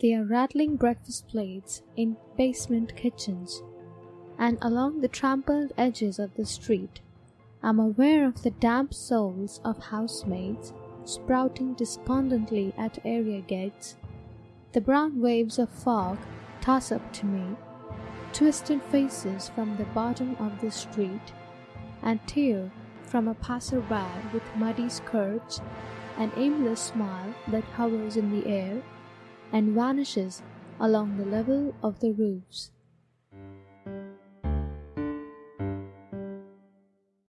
They are rattling breakfast plates in basement kitchens, and along the trampled edges of the street I'm aware of the damp souls of housemaids sprouting despondently at area gates. The brown waves of fog toss up to me, twisted faces from the bottom of the street, and tear from a passer-by with muddy skirts, an aimless smile that hovers in the air and vanishes along the level of the roofs.